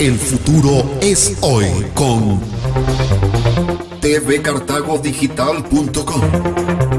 El futuro es hoy con tvcartagodigital.com.